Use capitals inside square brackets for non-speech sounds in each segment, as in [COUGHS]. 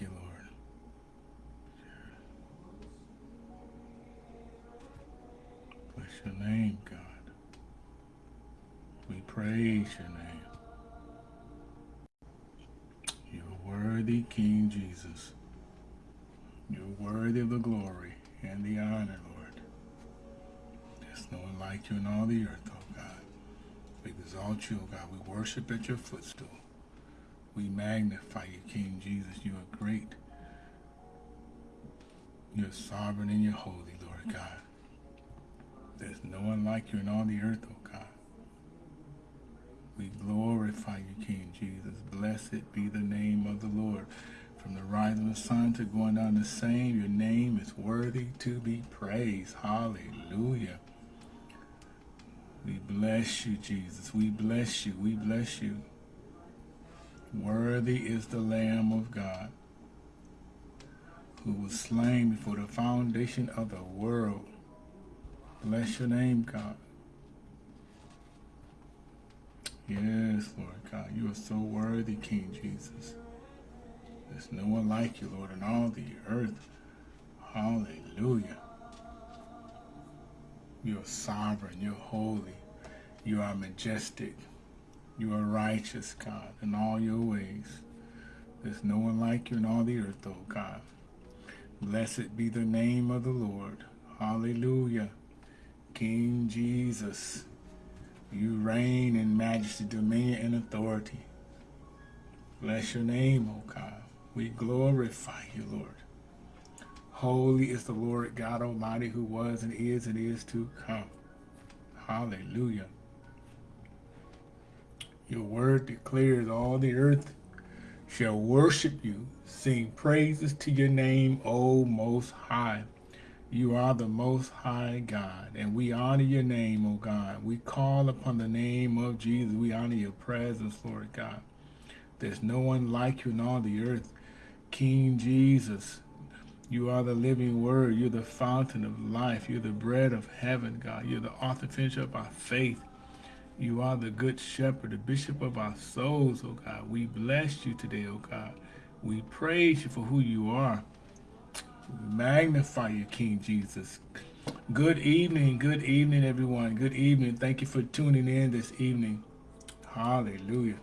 You, Lord. Bless your name, God. We praise your name. You're worthy, King Jesus. You're worthy of the glory and the honor, Lord. There's no one like you in all the earth, oh God. We exalt you, oh God. We worship at your footstool. We magnify you, King Jesus. You are great. You're sovereign and you're holy, Lord God. There's no one like you in all the earth, oh God. We glorify you, King Jesus. Blessed be the name of the Lord. From the rising of the sun to going down the same, your name is worthy to be praised. Hallelujah. We bless you, Jesus. We bless you. We bless you. Worthy is the Lamb of God who was slain before the foundation of the world. Bless your name, God. Yes, Lord God. You are so worthy, King Jesus. There's no one like you, Lord, in all the earth. Hallelujah. You are sovereign. You're holy. You are majestic. You are righteous, God, in all your ways. There's no one like you in all the earth, oh God. Blessed be the name of the Lord. Hallelujah. King Jesus, you reign in majesty, dominion, and authority. Bless your name, O God. We glorify you, Lord. Holy is the Lord God Almighty who was and is and is to come. Hallelujah. Your word declares all the earth shall worship you, sing praises to your name, O Most High. You are the Most High God, and we honor your name, O God. We call upon the name of Jesus. We honor your presence, Lord God. There's no one like you in all the earth. King Jesus, you are the living word. You're the fountain of life. You're the bread of heaven, God. You're the author finisher of our faith. You are the good shepherd, the bishop of our souls, oh God. We bless you today, oh God. We praise you for who you are. Magnify you, King Jesus. Good evening, good evening, everyone. Good evening. Thank you for tuning in this evening. Hallelujah.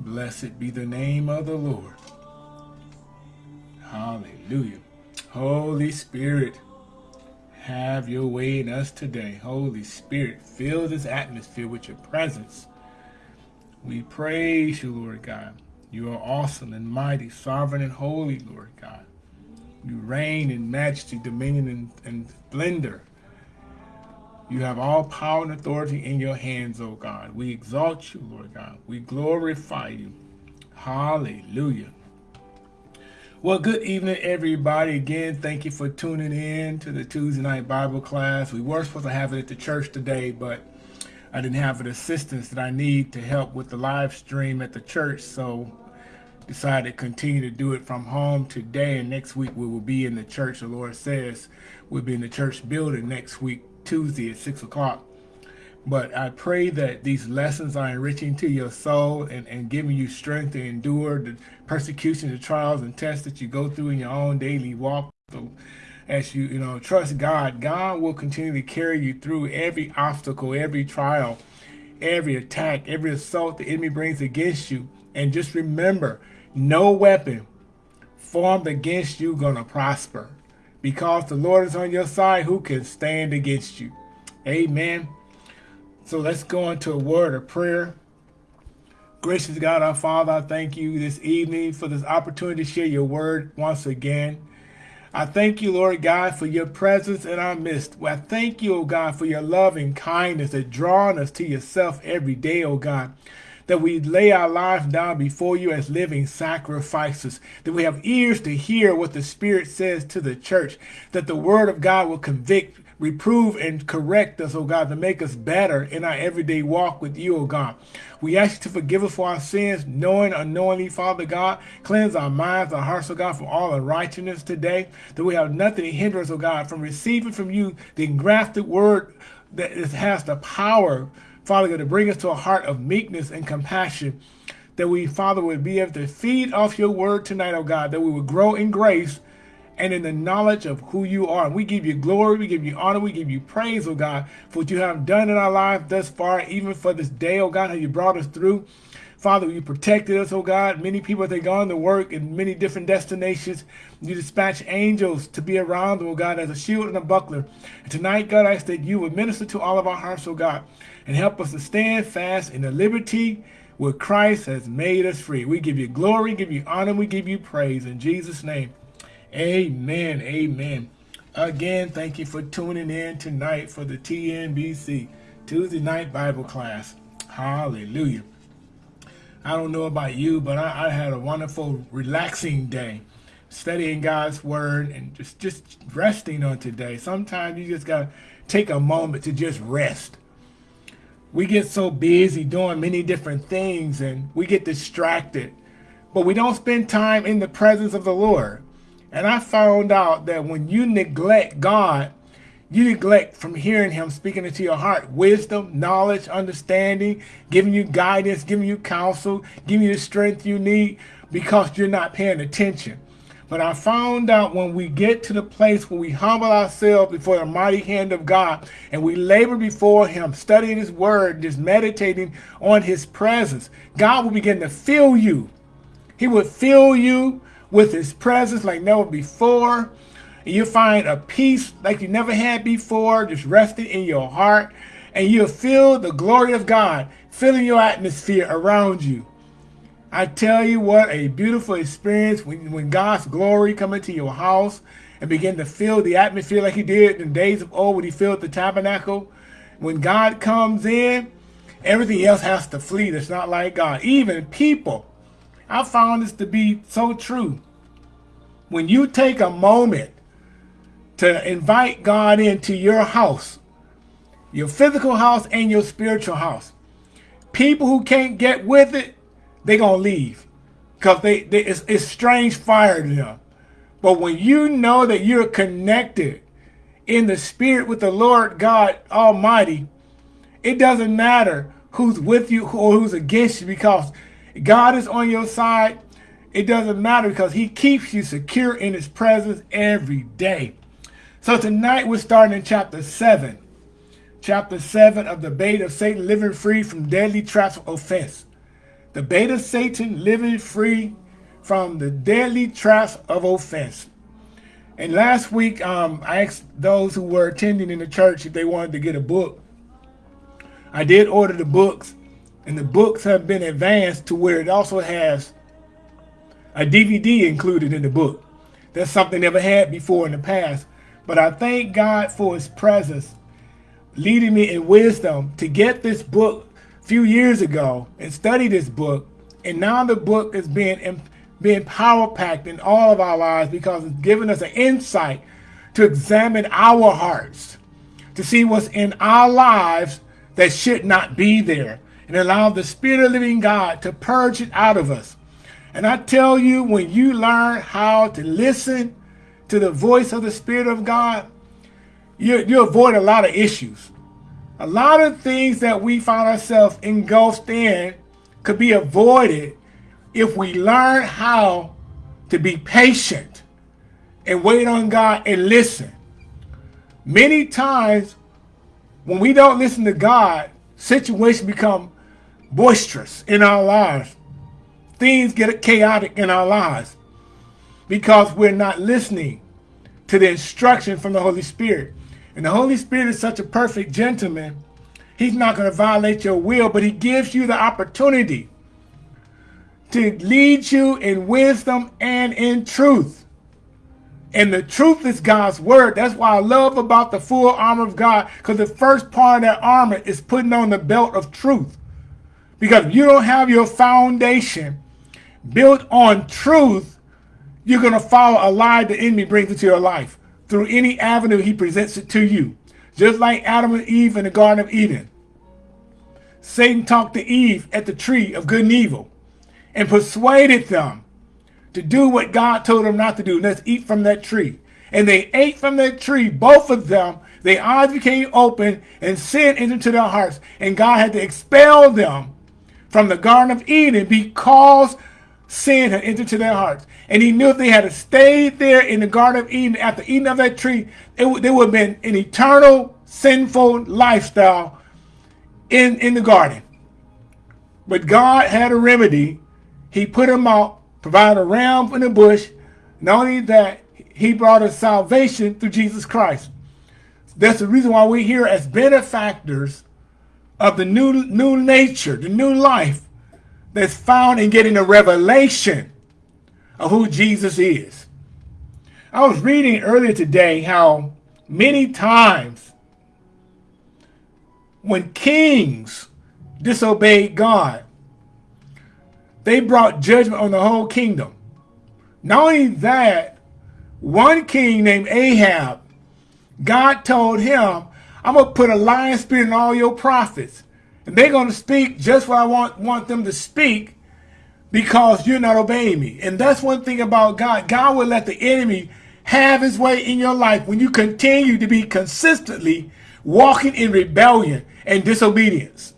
Blessed be the name of the Lord. Hallelujah. Holy Spirit, have your way in us today. Holy Spirit, fill this atmosphere with your presence. We praise you, Lord God. You are awesome and mighty, sovereign and holy, Lord God. You reign in majesty, dominion, and, and splendor. You have all power and authority in your hands, O God. We exalt you, Lord God. We glorify you. Hallelujah. Well, good evening, everybody. Again, thank you for tuning in to the Tuesday night Bible class. We were supposed to have it at the church today, but I didn't have the assistance that I need to help with the live stream at the church, so decided to continue to do it from home today. And next week we will be in the church. The Lord says we'll be in the church building next week, Tuesday at 6 o'clock. But I pray that these lessons are enriching to your soul and, and giving you strength to endure the persecution, the trials and tests that you go through in your own daily walk. So as you, you know, trust God, God will continue to carry you through every obstacle, every trial, every attack, every assault the enemy brings against you. And just remember, no weapon formed against you gonna prosper. Because the Lord is on your side, who can stand against you? Amen. So let's go into a word of prayer. Gracious God, our Father, I thank you this evening for this opportunity to share your word once again. I thank you, Lord God, for your presence in our midst. I thank you, O God, for your love and kindness that drawing us to yourself every day, O God. That we lay our lives down before you as living sacrifices. That we have ears to hear what the Spirit says to the church. That the word of God will convict, reprove and correct us, oh God, to make us better in our everyday walk with you, oh God. We ask you to forgive us for our sins, knowing unknowingly, Father God. Cleanse our minds, our hearts, oh God, from all unrighteousness today. That we have nothing to hinder us, oh God, from receiving from you the engrafted word that has the power Father God, to bring us to a heart of meekness and compassion, that we, Father, would be able to feed off your word tonight, oh God, that we would grow in grace and in the knowledge of who you are. And we give you glory, we give you honor, we give you praise, oh God, for what you have done in our life thus far, even for this day, oh God, how you brought us through. Father, you protected us, oh God. Many people, they gone to work in many different destinations. You dispatch angels to be around oh God, as a shield and a buckler. And tonight, God, I ask that you would minister to all of our hearts, oh God, and help us to stand fast in the liberty where Christ has made us free. We give you glory, give you honor, we give you praise. In Jesus' name, amen, amen. Again, thank you for tuning in tonight for the TNBC, Tuesday Night Bible Class. Hallelujah. I don't know about you, but I, I had a wonderful, relaxing day studying God's word and just, just resting on today. Sometimes you just got to take a moment to just rest. We get so busy doing many different things and we get distracted, but we don't spend time in the presence of the Lord. And I found out that when you neglect God, you neglect from hearing him speaking into your heart wisdom, knowledge, understanding, giving you guidance, giving you counsel, giving you the strength you need because you're not paying attention. But I found out when we get to the place where we humble ourselves before the mighty hand of God and we labor before him, studying his word, just meditating on his presence, God will begin to fill you. He will fill you with his presence like never before. And you'll find a peace like you never had before, just resting in your heart. And you'll feel the glory of God filling your atmosphere around you. I tell you what, a beautiful experience when, when God's glory come into your house and begin to fill the atmosphere like he did in the days of old when he filled the tabernacle. When God comes in, everything else has to flee that's not like God. Even people. I found this to be so true. When you take a moment to invite God into your house, your physical house and your spiritual house, people who can't get with it, they're gonna leave because they, they it's, it's strange fire to them. But when you know that you're connected in the spirit with the Lord God Almighty, it doesn't matter who's with you or who's against you because God is on your side. It doesn't matter because he keeps you secure in his presence every day. So tonight we're starting in chapter 7. Chapter 7 of the bait of Satan living free from deadly traps of offense the bait of Satan living free from the deadly traps of offense. And last week, um, I asked those who were attending in the church if they wanted to get a book. I did order the books, and the books have been advanced to where it also has a DVD included in the book. That's something never had before in the past. But I thank God for his presence leading me in wisdom to get this book a few years ago and study this book, and now the book is being being power packed in all of our lives because it's giving us an insight to examine our hearts, to see what's in our lives that should not be there, and allow the Spirit of living God to purge it out of us. And I tell you, when you learn how to listen to the voice of the Spirit of God, you, you avoid a lot of issues. A lot of things that we find ourselves engulfed in could be avoided if we learn how to be patient and wait on God and listen. Many times when we don't listen to God, situations become boisterous in our lives. Things get chaotic in our lives because we're not listening to the instruction from the Holy Spirit. And the Holy Spirit is such a perfect gentleman. He's not going to violate your will, but he gives you the opportunity to lead you in wisdom and in truth. And the truth is God's word. That's why I love about the full armor of God, because the first part of that armor is putting on the belt of truth. Because you don't have your foundation built on truth, you're going to follow a lie the enemy brings into your life through any avenue he presents it to you. Just like Adam and Eve in the Garden of Eden. Satan talked to Eve at the tree of good and evil and persuaded them to do what God told them not to do. Let's eat from that tree. And they ate from that tree, both of them, their eyes became open and sin entered into their hearts. And God had to expel them from the Garden of Eden because sin had entered into their hearts. And he knew if they had stayed there in the Garden of Eden after eating of that tree, it, there would have been an eternal sinful lifestyle in, in the garden. But God had a remedy. He put them out, provided a ram in the bush. Not only that, he brought us salvation through Jesus Christ. That's the reason why we're here as benefactors of the new, new nature, the new life that's found in getting a revelation of who Jesus is. I was reading earlier today how many times when kings disobeyed God, they brought judgment on the whole kingdom. Not only that, one king named Ahab, God told him, I'm going to put a lion spirit in all your prophets. And they're going to speak just what I want, want them to speak because you're not obeying me. And that's one thing about God. God will let the enemy have his way in your life when you continue to be consistently walking in rebellion and disobedience.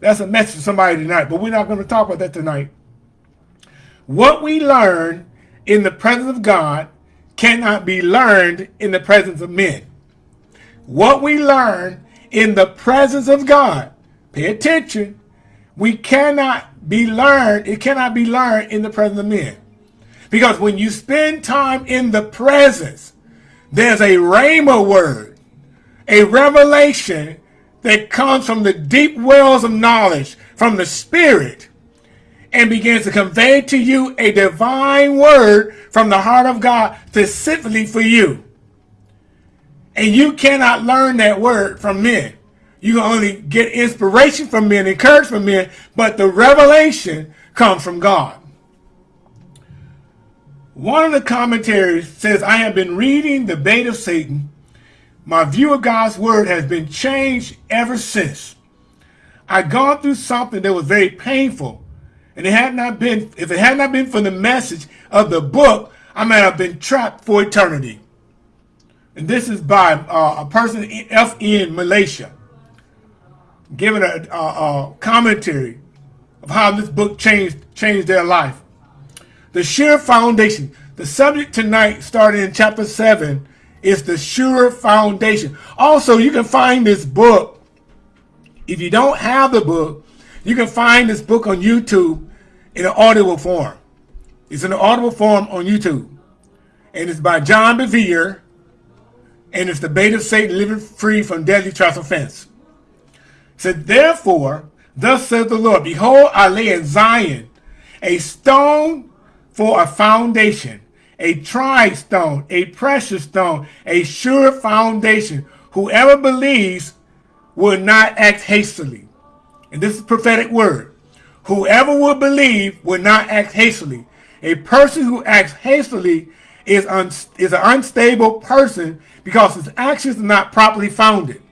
That's a message to somebody tonight, but we're not going to talk about that tonight. What we learn in the presence of God cannot be learned in the presence of men. What we learn in the presence of God, pay attention, we cannot be learned, it cannot be learned in the presence of men. Because when you spend time in the presence, there's a rhema word, a revelation that comes from the deep wells of knowledge from the Spirit and begins to convey to you a divine word from the heart of God specifically for you. And you cannot learn that word from men. You can only get inspiration from men, encouragement from men, but the revelation comes from God. One of the commentaries says, I have been reading the bait of Satan. My view of God's word has been changed ever since. I'd gone through something that was very painful. And it had not been, if it had not been for the message of the book, I might have been trapped for eternity. And this is by uh, a person, F.N. Malaysia, giving a, a, a commentary of how this book changed, changed their life. The sure foundation. The subject tonight, starting in chapter 7, is the sure foundation. Also, you can find this book. If you don't have the book, you can find this book on YouTube in an audible form. It's in an audible form on YouTube. And it's by John Bevere. And it's the bait of Satan living free from deadly trust offense. Said, Therefore, thus says the Lord, Behold, I lay in Zion a stone for a foundation, a tried stone, a precious stone, a sure foundation. Whoever believes will not act hastily. And this is prophetic word. Whoever will believe will not act hastily. A person who acts hastily is, un is an unstable person because his actions are not properly founded.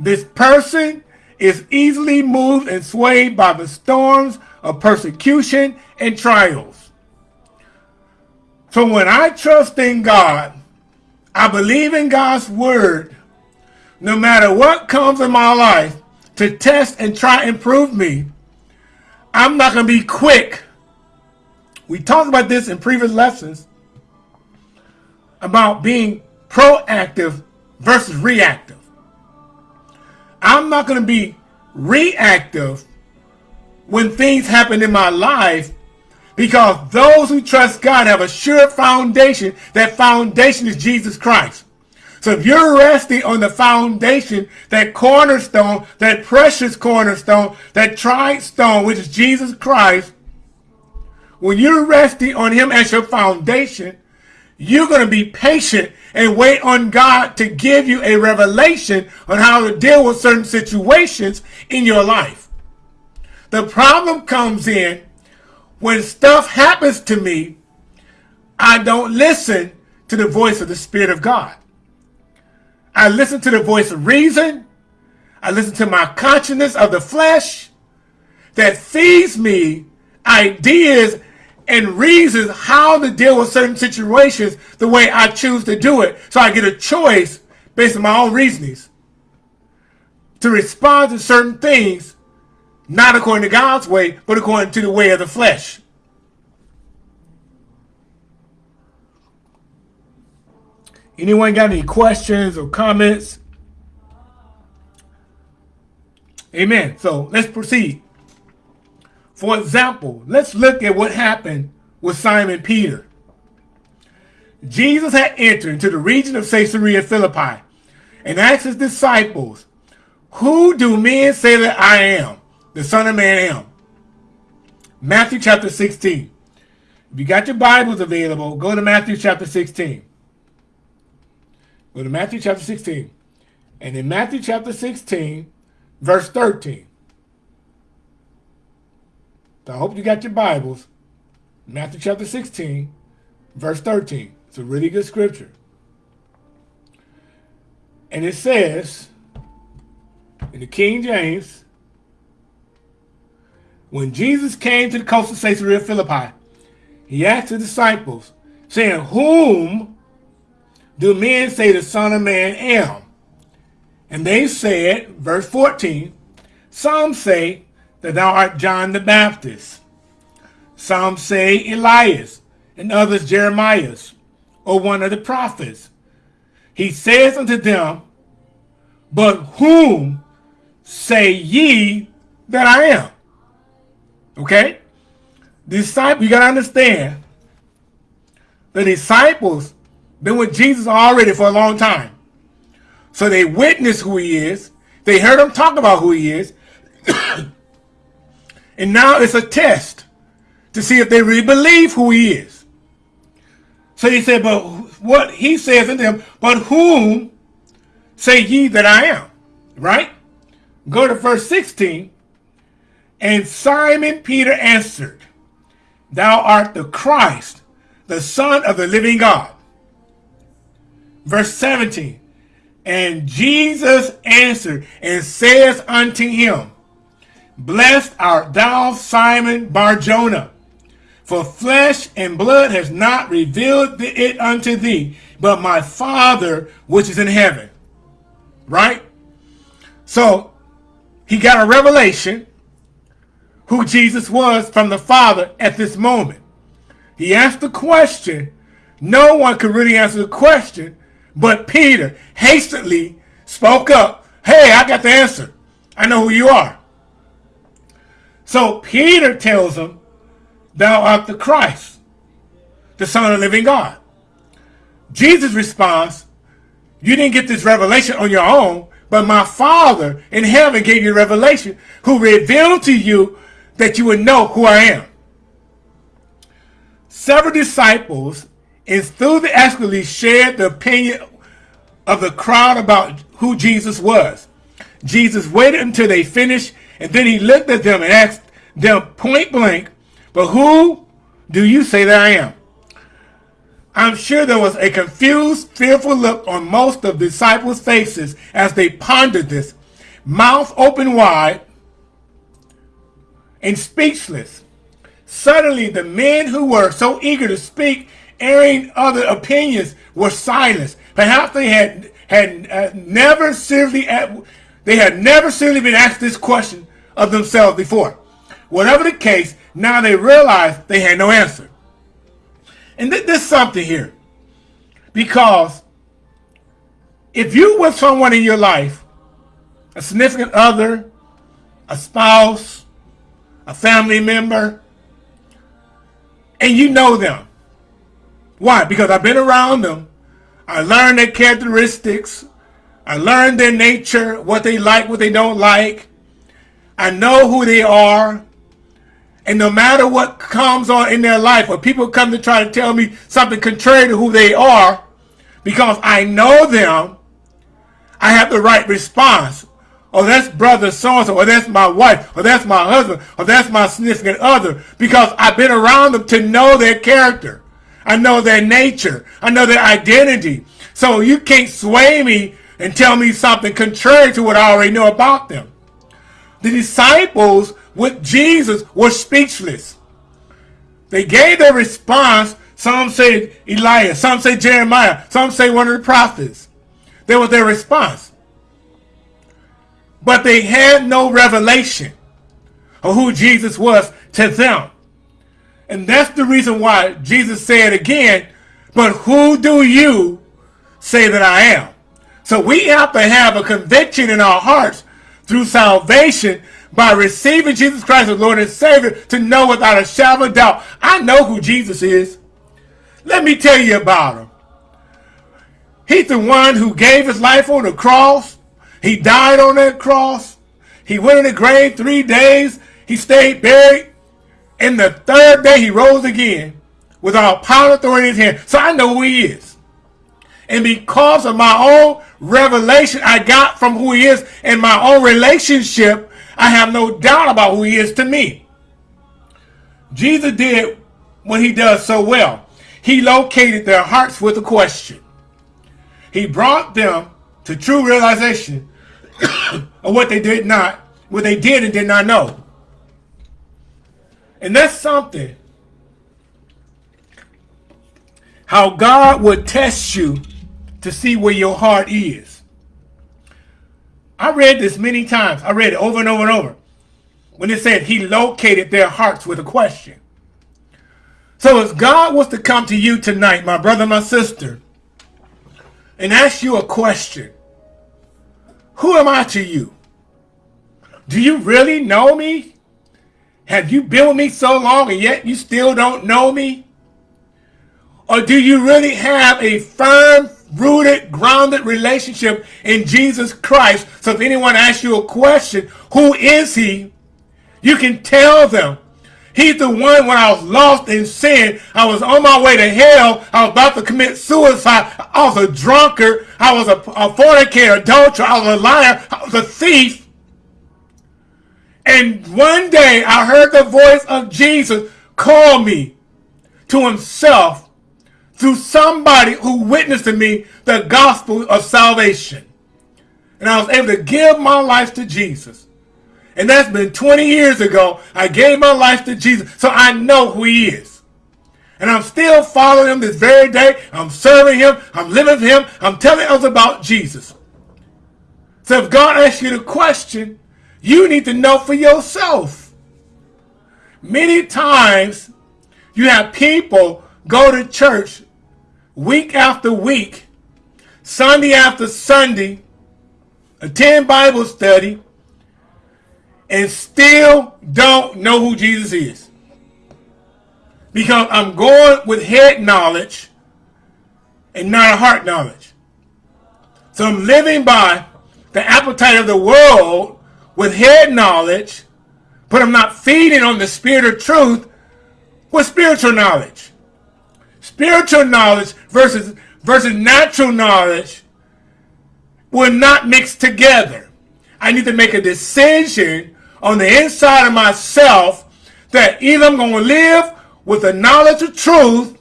This person is easily moved and swayed by the storms of persecution and trials. So when I trust in God, I believe in God's word, no matter what comes in my life to test and try and prove me, I'm not going to be quick. We talked about this in previous lessons about being proactive versus reactive. I'm not going to be reactive when things happen in my life because those who trust God have a sure foundation. That foundation is Jesus Christ. So if you're resting on the foundation, that cornerstone, that precious cornerstone, that tried stone, which is Jesus Christ, when you're resting on him as your foundation, you're going to be patient and wait on God to give you a revelation on how to deal with certain situations in your life. The problem comes in when stuff happens to me, I don't listen to the voice of the Spirit of God. I listen to the voice of reason. I listen to my consciousness of the flesh that feeds me ideas and reasons how to deal with certain situations the way I choose to do it. So I get a choice based on my own reasonings, to respond to certain things, not according to God's way, but according to the way of the flesh. Anyone got any questions or comments? Amen. So let's proceed. For example, let's look at what happened with Simon Peter. Jesus had entered into the region of Caesarea Philippi and asked his disciples, Who do men say that I am, the Son of Man am? Matthew chapter 16. If you got your Bibles available, go to Matthew chapter 16. Go to Matthew chapter 16. And in Matthew chapter 16, verse 13. So I hope you got your Bibles. Matthew chapter 16, verse 13. It's a really good scripture. And it says in the King James, when Jesus came to the coast of Caesarea Philippi, he asked the disciples, saying, Whom do men say the Son of Man am? And they said, verse 14, Some say that thou art John the Baptist. Some say Elias, and others Jeremias, or one of the prophets. He says unto them, But whom say ye that I am? Okay? Disciple, you got to understand, the disciples been with Jesus already for a long time. So they witnessed who he is. They heard him talk about who he is. [COUGHS] and now it's a test to see if they really believe who he is. So he said, but what he says in them, but whom say ye that I am? Right? Go to verse 16. And Simon Peter answered, Thou art the Christ, the Son of the living God. Verse 17. And Jesus answered and says unto him, Blessed art thou, Simon Barjona, for flesh and blood has not revealed it unto thee, but my Father which is in heaven. Right? So, he got a revelation who Jesus was from the Father at this moment. He asked the question. No one could really answer the question but Peter hastily spoke up. Hey, I got the answer. I know who you are. So Peter tells him, Thou art the Christ, the Son of the living God. Jesus responds, You didn't get this revelation on your own, but my Father in heaven gave you revelation, who revealed to you that you would know who I am. Several disciples enthusiastically shared the opinion of the crowd about who Jesus was. Jesus waited until they finished, and then he looked at them and asked them point blank, But who do you say that I am? I'm sure there was a confused, fearful look on most of the disciples' faces as they pondered this, mouth open wide and speechless. Suddenly, the men who were so eager to speak airing other opinions were silenced. Perhaps they had had uh, never seriously they had never seriously been asked this question of themselves before. Whatever the case, now they realized they had no answer. And th there's something here. Because if you with someone in your life, a significant other, a spouse, a family member, and you know them, why? Because I've been around them. I learned their characteristics. I learned their nature, what they like, what they don't like. I know who they are. And no matter what comes on in their life, or people come to try to tell me something contrary to who they are, because I know them, I have the right response. Oh, that's brother so-and-so, or that's my wife, or that's my husband, or that's my significant other, because I've been around them to know their character. I know their nature. I know their identity. So you can't sway me and tell me something contrary to what I already know about them. The disciples with Jesus were speechless. They gave their response. Some say Elias, some say Jeremiah, some say one of the prophets. That was their response. But they had no revelation of who Jesus was to them. And that's the reason why Jesus said again, but who do you say that I am? So we have to have a conviction in our hearts through salvation by receiving Jesus Christ as Lord and Savior to know without a shadow of doubt, I know who Jesus is. Let me tell you about him. He's the one who gave his life on the cross. He died on that cross. He went in the grave three days. He stayed buried. And the third day he rose again with all power and authority in his hand. So I know who he is. And because of my own revelation I got from who he is and my own relationship, I have no doubt about who he is to me. Jesus did what he does so well. He located their hearts with a question. He brought them to true realization [COUGHS] of what they did not, what they did and did not know. And that's something. How God would test you to see where your heart is. I read this many times. I read it over and over and over. When it said he located their hearts with a question. So if God was to come to you tonight, my brother, my sister, and ask you a question, who am I to you? Do you really know me? Have you been with me so long and yet you still don't know me? Or do you really have a firm, rooted, grounded relationship in Jesus Christ? So if anyone asks you a question, who is he? You can tell them. He's the one when I was lost in sin. I was on my way to hell. I was about to commit suicide. I was a drunkard. I was a, a fornicator, adulterer. I was a liar. I was a thief. And one day I heard the voice of Jesus call me to himself through somebody who witnessed to me the gospel of salvation. And I was able to give my life to Jesus. And that's been 20 years ago. I gave my life to Jesus. So I know who he is. And I'm still following him this very day. I'm serving him. I'm living for him. I'm telling others about Jesus. So if God asks you the question, you need to know for yourself. Many times you have people go to church week after week, Sunday after Sunday, attend Bible study, and still don't know who Jesus is. Because I'm going with head knowledge and not heart knowledge. So I'm living by the appetite of the world with head knowledge, but I'm not feeding on the spirit of truth with spiritual knowledge. Spiritual knowledge versus, versus natural knowledge will not mix together. I need to make a decision on the inside of myself that either I'm going to live with the knowledge of truth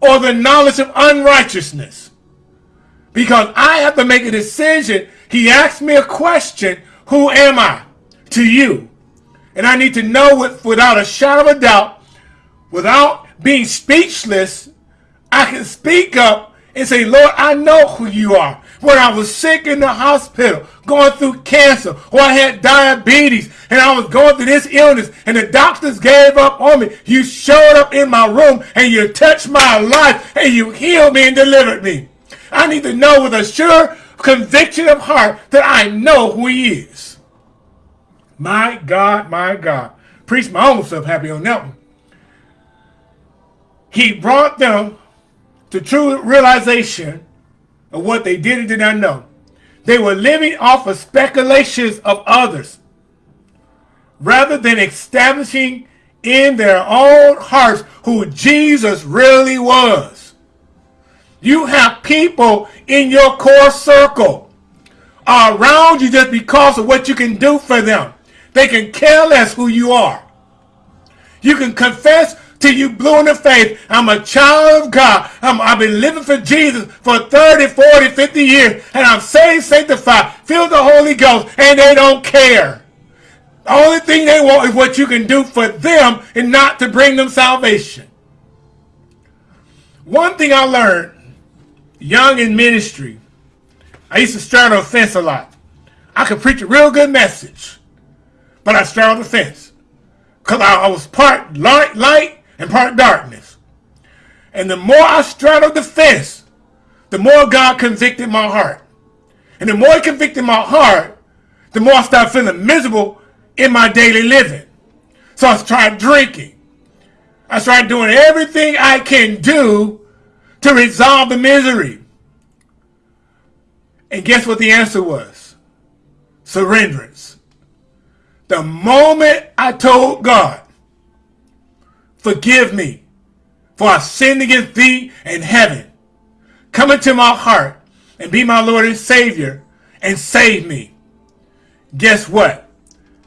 or the knowledge of unrighteousness. Because I have to make a decision. He asked me a question who am I to you? And I need to know it without a shadow of a doubt, without being speechless, I can speak up and say, Lord, I know who you are. When I was sick in the hospital, going through cancer, or I had diabetes, and I was going through this illness, and the doctors gave up on me, you showed up in my room, and you touched my life, and you healed me and delivered me. I need to know with a sure conviction of heart that I know who he is. My God, my God. Preach my own self happy on that one. He brought them to true realization of what they did and did not know. They were living off of speculations of others rather than establishing in their own hearts who Jesus really was. You have people in your core circle around you just because of what you can do for them. They can care less who you are. You can confess till you blue in the face, I'm a child of God. i have been living for Jesus for 30, 40, 50 years, and I'm saved, sanctified, filled the Holy Ghost, and they don't care. The only thing they want is what you can do for them and not to bring them salvation. One thing I learned young in ministry, I used to straddle the fence a lot. I could preach a real good message, but I straddled the fence because I, I, was part light, light and part darkness. And the more I straddled the fence, the more God convicted my heart. And the more he convicted my heart, the more I started feeling miserable in my daily living. So I started drinking. I started doing everything I can do to resolve the misery. And guess what the answer was? Surrenderance. The moment I told God, forgive me, for I sinned against thee and heaven. Come into my heart and be my Lord and Savior and save me. Guess what?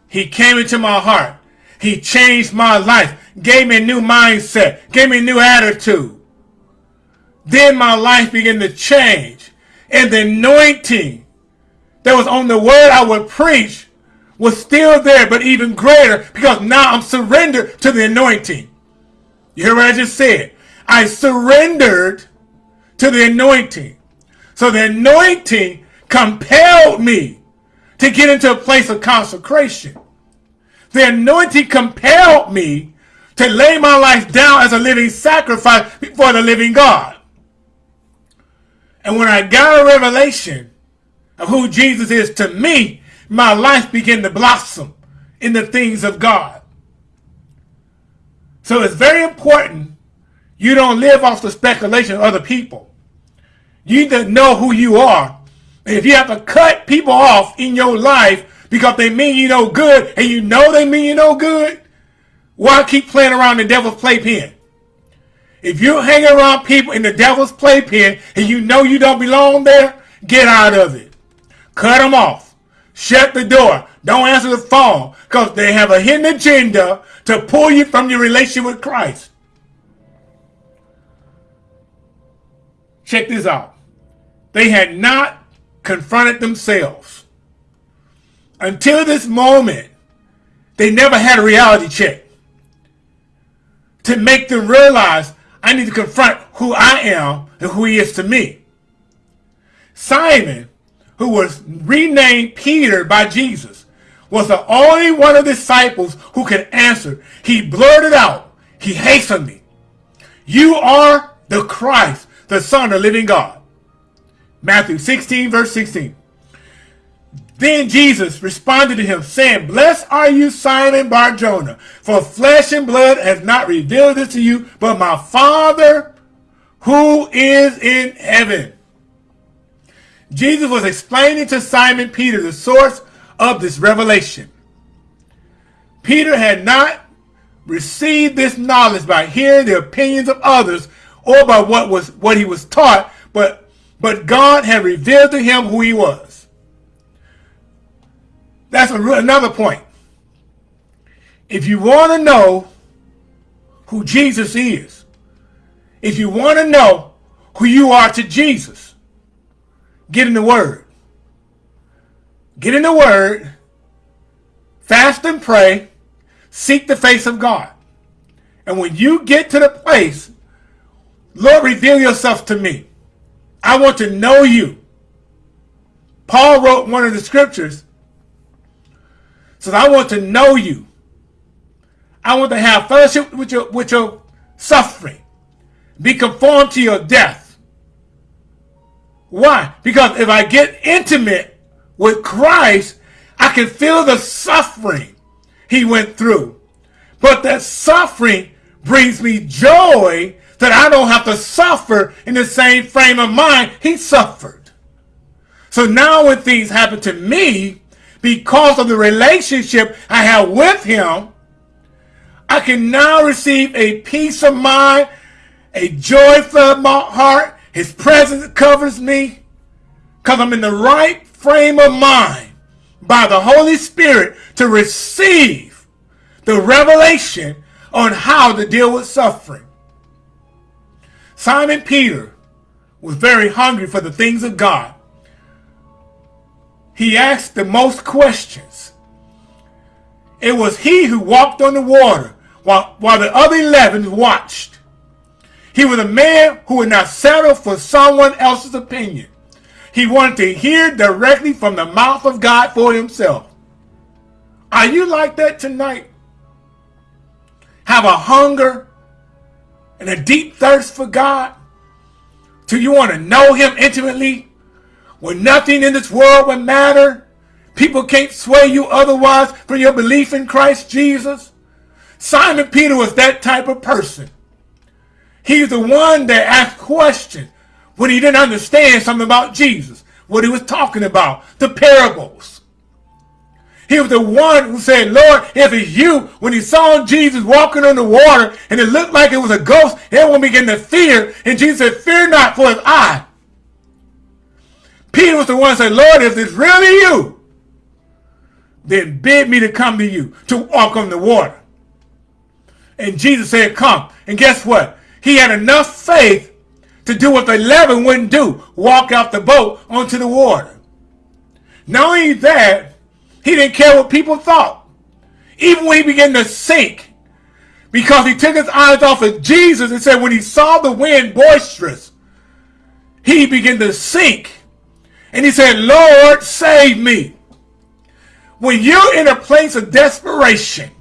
He came into my heart. He changed my life, gave me a new mindset, gave me a new attitude. Then my life began to change. And the anointing that was on the word I would preach was still there, but even greater because now I'm surrendered to the anointing. You hear what I just said? I surrendered to the anointing. So the anointing compelled me to get into a place of consecration. The anointing compelled me to lay my life down as a living sacrifice before the living God. And when I got a revelation of who Jesus is to me, my life began to blossom in the things of God. So it's very important you don't live off the speculation of other people. You need to know who you are. If you have to cut people off in your life because they mean you no good and you know they mean you no good, why keep playing around the devil's playpen? If you hang around people in the devil's playpen and you know you don't belong there, get out of it. Cut them off. Shut the door. Don't answer the phone because they have a hidden agenda to pull you from your relationship with Christ. Check this out. They had not confronted themselves. Until this moment, they never had a reality check to make them realize I need to confront who I am and who he is to me. Simon, who was renamed Peter by Jesus, was the only one of the disciples who could answer. He blurted out, he hastened me. You are the Christ, the Son of the living God. Matthew 16, verse 16. Then Jesus responded to him, saying, Blessed are you, Simon Barjona, for flesh and blood has not revealed this to you, but my Father who is in heaven. Jesus was explaining to Simon Peter the source of this revelation. Peter had not received this knowledge by hearing the opinions of others or by what was what he was taught, but but God had revealed to him who he was. That's a, another point. If you want to know who Jesus is, if you want to know who you are to Jesus, get in the Word. Get in the Word, fast and pray, seek the face of God. And when you get to the place, Lord, reveal yourself to me. I want to know you. Paul wrote one of the scriptures. Says, I want to know you. I want to have fellowship with your, with your suffering. Be conformed to your death. Why? Because if I get intimate with Christ, I can feel the suffering he went through. But that suffering brings me joy that I don't have to suffer in the same frame of mind he suffered. So now when things happen to me, because of the relationship I have with him, I can now receive a peace of mind, a joy for my heart. His presence covers me because I'm in the right frame of mind by the Holy Spirit to receive the revelation on how to deal with suffering. Simon Peter was very hungry for the things of God. He asked the most questions. It was he who walked on the water while, while the other 11 watched. He was a man who would not settle for someone else's opinion. He wanted to hear directly from the mouth of God for himself. Are you like that tonight? Have a hunger and a deep thirst for God? Do you want to know him intimately? When nothing in this world would matter? People can't sway you otherwise from your belief in Christ Jesus? Simon Peter was that type of person. He's the one that asked questions when he didn't understand something about Jesus, what he was talking about, the parables. He was the one who said, Lord, if it's you, when he saw Jesus walking on the water and it looked like it was a ghost, everyone began to fear. And Jesus said, fear not, for it's I. Peter was the one who said, Lord, if it's really you, then bid me to come to you, to walk on the water. And Jesus said, come. And guess what? He had enough faith to do what the 11 wouldn't do, walk out the boat onto the water. Not only that, he didn't care what people thought. Even when he began to sink, because he took his eyes off of Jesus and said when he saw the wind boisterous, he began to sink. And he said, Lord, save me. When you're in a place of desperation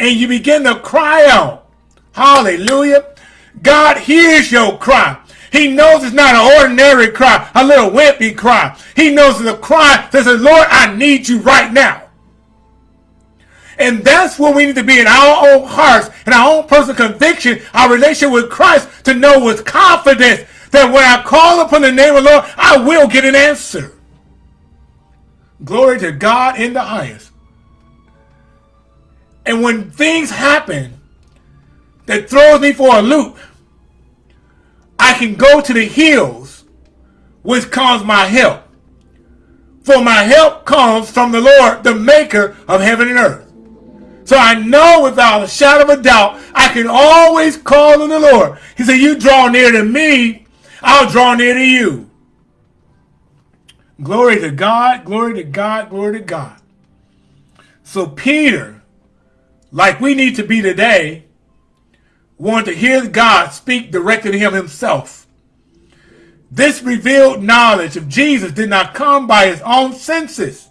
and you begin to cry out, hallelujah, God hears your cry. He knows it's not an ordinary cry, a little wimpy cry. He knows it's a cry that says, Lord, I need you right now. And that's what we need to be in our own hearts and our own personal conviction, our relationship with Christ, to know with confidence that when I call upon the name of the Lord, I will get an answer. Glory to God in the highest. And when things happen that throws me for a loop, I can go to the hills which comes my help. For my help comes from the Lord, the maker of heaven and earth. So I know without a shadow of a doubt, I can always call on the Lord. He said, you draw near to me, I'll draw near to you. Glory to God, glory to God, glory to God. So Peter, like we need to be today, wanted to hear God speak directly to him himself. This revealed knowledge of Jesus did not come by his own senses,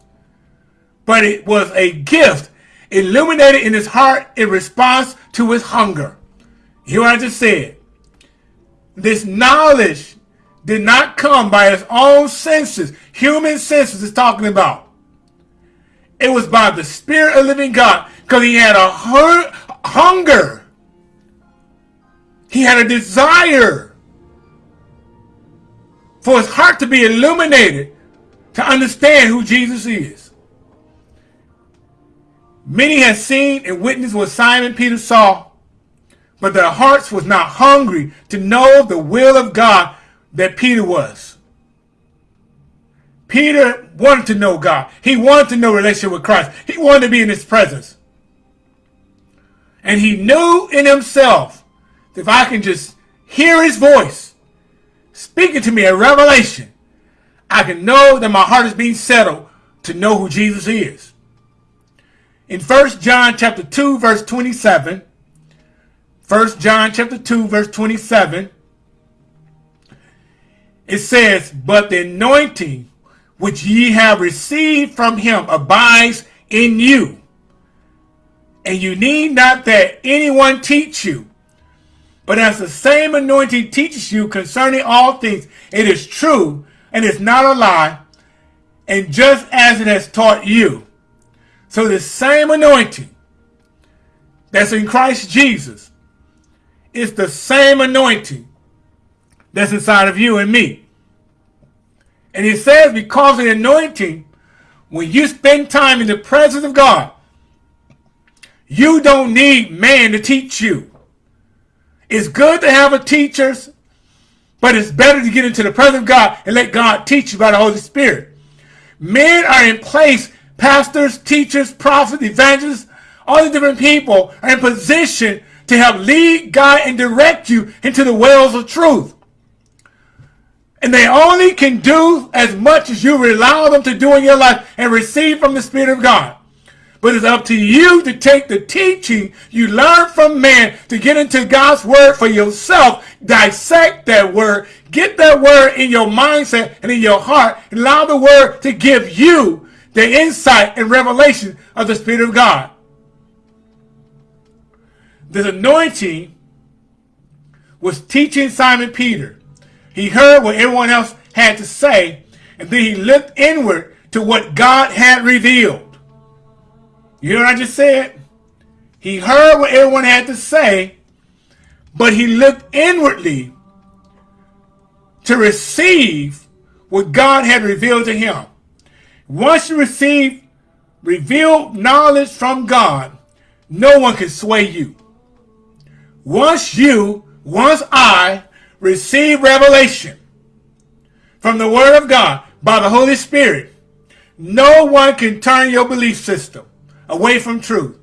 but it was a gift illuminated in his heart in response to his hunger. Hear what I just said. This knowledge did not come by his own senses. Human senses is talking about. It was by the Spirit of living God because he had a hunger he had a desire for his heart to be illuminated to understand who Jesus is. Many had seen and witnessed what Simon Peter saw, but their hearts was not hungry to know the will of God that Peter was. Peter wanted to know God. He wanted to know relationship with Christ. He wanted to be in his presence. And he knew in himself if I can just hear his voice speaking to me a revelation, I can know that my heart is being settled to know who Jesus is. In 1 John chapter 2 verse 27, 1 John chapter 2 verse 27, it says, But the anointing which ye have received from him abides in you. And you need not that anyone teach you. But as the same anointing teaches you concerning all things, it is true and it's not a lie, and just as it has taught you. So the same anointing that's in Christ Jesus is the same anointing that's inside of you and me. And it says because of the anointing, when you spend time in the presence of God, you don't need man to teach you. It's good to have a teachers, but it's better to get into the presence of God and let God teach you by the Holy Spirit. Men are in place, pastors, teachers, prophets, evangelists, all the different people are in position to help lead, guide, and direct you into the wells of truth. And they only can do as much as you allow them to do in your life and receive from the Spirit of God. But it's up to you to take the teaching you learn from man to get into God's word for yourself. Dissect that word. Get that word in your mindset and in your heart. And allow the word to give you the insight and revelation of the Spirit of God. This anointing was teaching Simon Peter. He heard what everyone else had to say, and then he looked inward to what God had revealed. You hear what I just said? He heard what everyone had to say, but he looked inwardly to receive what God had revealed to him. Once you receive revealed knowledge from God, no one can sway you. Once you, once I receive revelation from the Word of God by the Holy Spirit, no one can turn your belief system away from truth.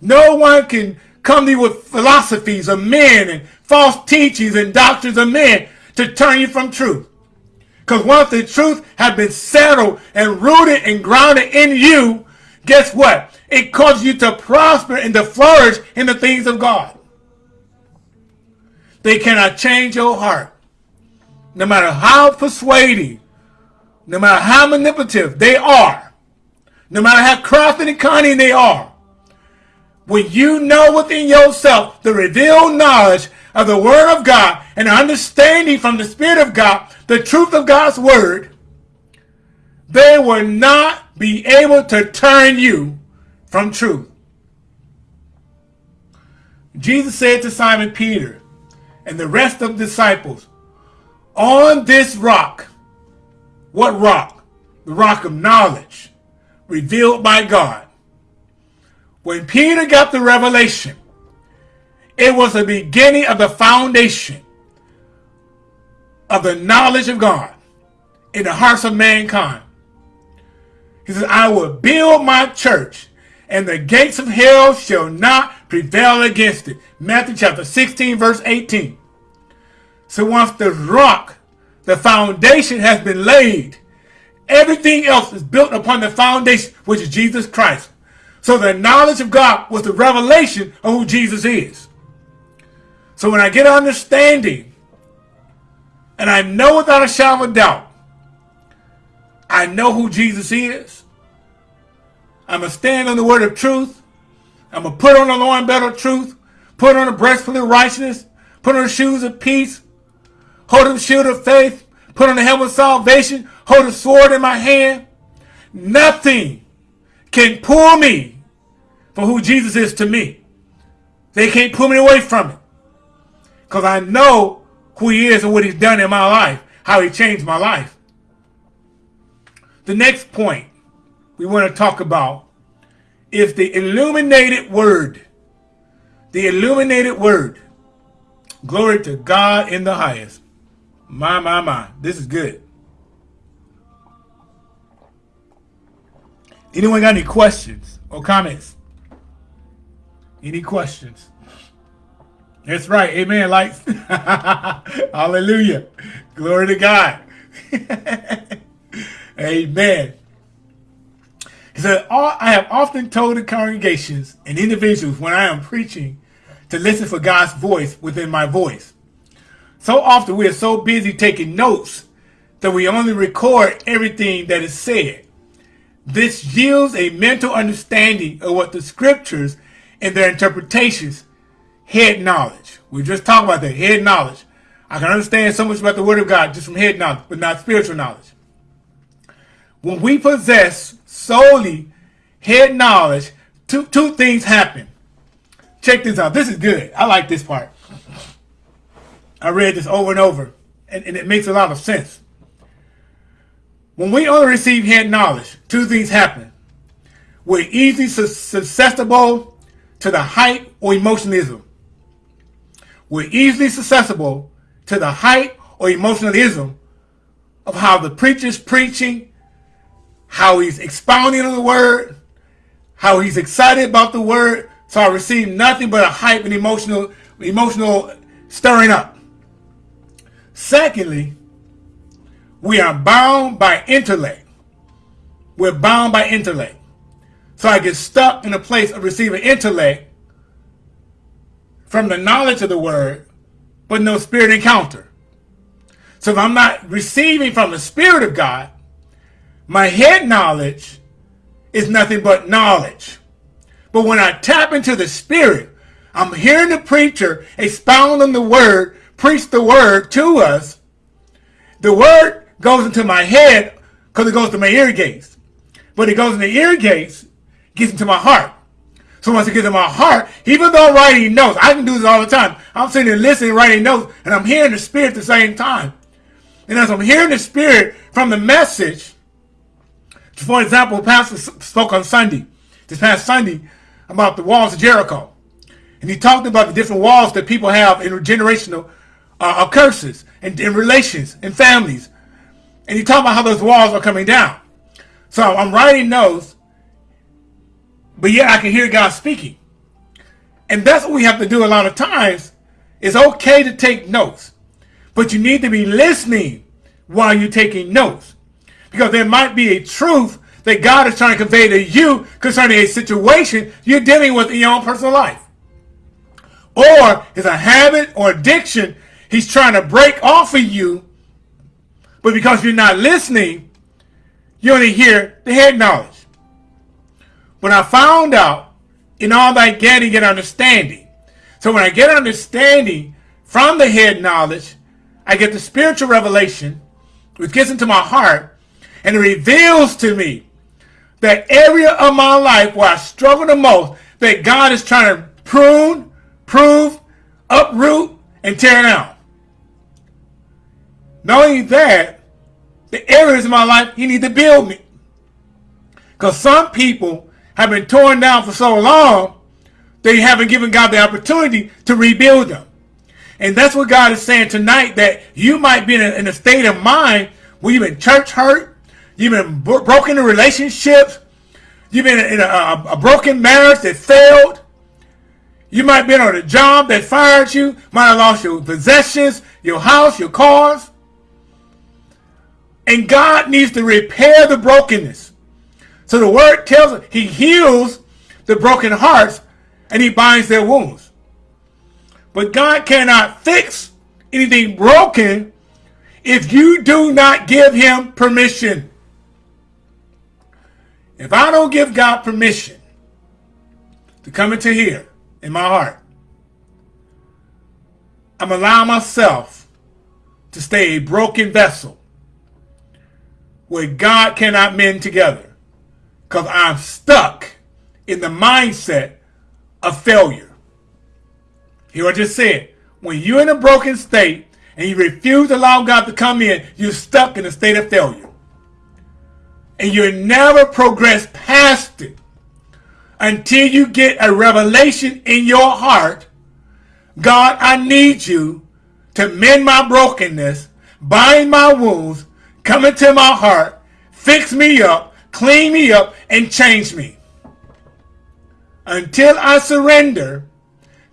No one can come to you with philosophies of men and false teachings and doctrines of men to turn you from truth. Because once the truth has been settled and rooted and grounded in you, guess what? It causes you to prosper and to flourish in the things of God. They cannot change your heart. No matter how persuading, no matter how manipulative they are, no matter how crafty and cunning they are, when you know within yourself the revealed knowledge of the Word of God and understanding from the Spirit of God, the truth of God's Word, they will not be able to turn you from truth. Jesus said to Simon Peter and the rest of the disciples, on this rock, what rock? The rock of knowledge revealed by God. When Peter got the revelation, it was the beginning of the foundation of the knowledge of God in the hearts of mankind. He says, I will build my church, and the gates of hell shall not prevail against it. Matthew chapter 16, verse 18. So once the rock, the foundation has been laid, Everything else is built upon the foundation, which is Jesus Christ. So the knowledge of God was the revelation of who Jesus is. So when I get understanding, and I know without a shadow of doubt, I know who Jesus is. I'm going to stand on the word of truth. I'm going to put on the loin belt of truth, put on the breastplate of righteousness, put on the shoes of peace, hold up the shield of faith, put on the helmet of salvation, hold a sword in my hand. Nothing can pull me from who Jesus is to me. They can't pull me away from it. Because I know who he is and what he's done in my life, how he changed my life. The next point we want to talk about is the illuminated word. The illuminated word. Glory to God in the highest. My, my, my. This is good. Anyone got any questions or comments? Any questions? That's right. Amen. Lights. [LAUGHS] Hallelujah. Glory to God. [LAUGHS] Amen. He said, I have often told the congregations and individuals when I am preaching to listen for God's voice within my voice. So often we are so busy taking notes that we only record everything that is said. This yields a mental understanding of what the scriptures and their interpretations head knowledge. We just talked about that, head knowledge. I can understand so much about the word of God just from head knowledge, but not spiritual knowledge. When we possess solely head knowledge, two, two things happen. Check this out. This is good. I like this part. I read this over and over, and, and it makes a lot of sense. When we only receive head knowledge, two things happen. We're easily susceptible to the hype or emotionalism. We're easily susceptible to the hype or emotionalism of how the preacher's preaching, how he's expounding on the word, how he's excited about the word. So I receive nothing but a hype and emotional, emotional stirring up. Secondly, we are bound by intellect. We're bound by intellect. So I get stuck in a place of receiving intellect from the knowledge of the word, but no spirit encounter. So if I'm not receiving from the spirit of God, my head knowledge is nothing but knowledge. But when I tap into the spirit, I'm hearing the preacher expound on the word, preach the word to us. The word goes into my head because it goes to my ear gates. But it goes in the ear gates, gets into my heart. So once it gets in my heart, even though I'm writing notes, I can do this all the time. I'm sitting there listening, writing notes, and I'm hearing the Spirit at the same time. And as I'm hearing the Spirit from the message, for example, Pastor spoke on Sunday, this past Sunday, about the walls of Jericho. And he talked about the different walls that people have in generational uh, curses and in relations and families. And he talked about how those walls are coming down. So I'm writing notes but yet I can hear God speaking. And that's what we have to do a lot of times. It's okay to take notes, but you need to be listening while you're taking notes. Because there might be a truth that God is trying to convey to you concerning a situation you're dealing with in your own personal life. Or it's a habit or addiction he's trying to break off of you, but because you're not listening, you only hear the head knowledge. But I found out in all that getting, get understanding. So when I get understanding from the head knowledge, I get the spiritual revelation, which gets into my heart, and it reveals to me that area of my life where I struggle the most, that God is trying to prune, prove, uproot, and tear down. Not only that, the areas of my life He needs to build me. Because some people have been torn down for so long, they haven't given God the opportunity to rebuild them. And that's what God is saying tonight, that you might be in a, in a state of mind where you've been church hurt, you've been bro broken in relationships, you've been in a, a, a broken marriage that failed, you might be on a job that fired you, might have lost your possessions, your house, your cars. And God needs to repair the brokenness. So the word tells us he heals the broken hearts and he binds their wounds. But God cannot fix anything broken if you do not give him permission. If I don't give God permission to come into here in my heart, I'm allowing myself to stay a broken vessel where God cannot mend together because I'm stuck in the mindset of failure. Here I just said, when you're in a broken state and you refuse to allow God to come in, you're stuck in a state of failure. And you never progress past it until you get a revelation in your heart. God, I need you to mend my brokenness, bind my wounds, come into my heart, fix me up, clean me up, and change me. Until I surrender,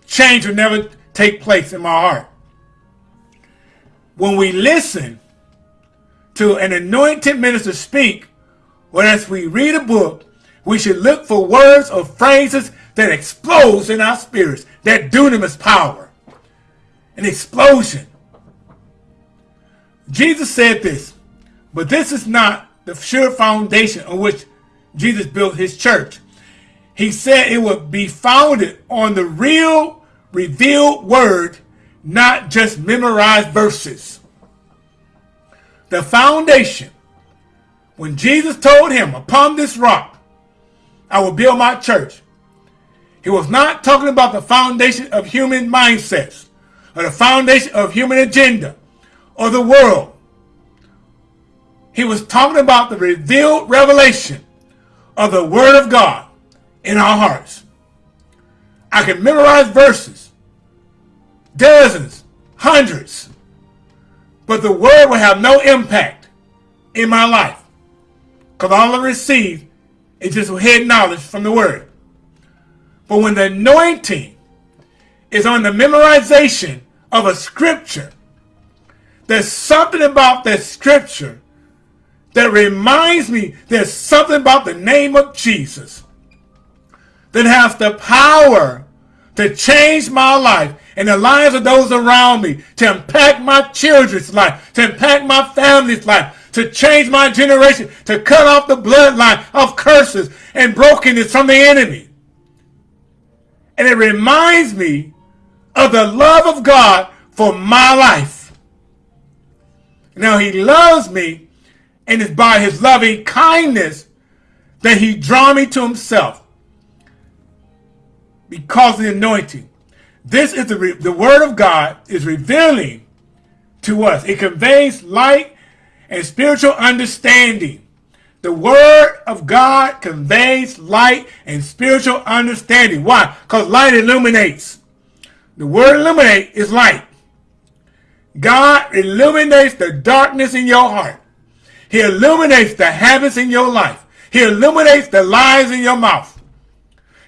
change will never take place in my heart. When we listen to an anointed minister speak, or as we read a book, we should look for words or phrases that explodes in our spirits, that dunamis power, an explosion. Jesus said this, but this is not the sure foundation on which Jesus built his church. He said it would be founded on the real revealed word, not just memorized verses. The foundation, when Jesus told him, upon this rock, I will build my church. He was not talking about the foundation of human mindsets or the foundation of human agenda or the world. He was talking about the revealed revelation of the Word of God in our hearts. I can memorize verses, dozens, hundreds, but the Word will have no impact in my life because all I receive is just head knowledge from the Word. But when the anointing is on the memorization of a scripture, there's something about that scripture that reminds me there's something about the name of Jesus that has the power to change my life and the lives of those around me, to impact my children's life, to impact my family's life, to change my generation, to cut off the bloodline of curses and brokenness from the enemy. And it reminds me of the love of God for my life. Now he loves me and it's by his loving kindness that he draw me to himself because of the anointing. This is the, the word of God is revealing to us. It conveys light and spiritual understanding. The word of God conveys light and spiritual understanding. Why? Because light illuminates. The word illuminate is light. God illuminates the darkness in your heart. He illuminates the habits in your life. He illuminates the lies in your mouth.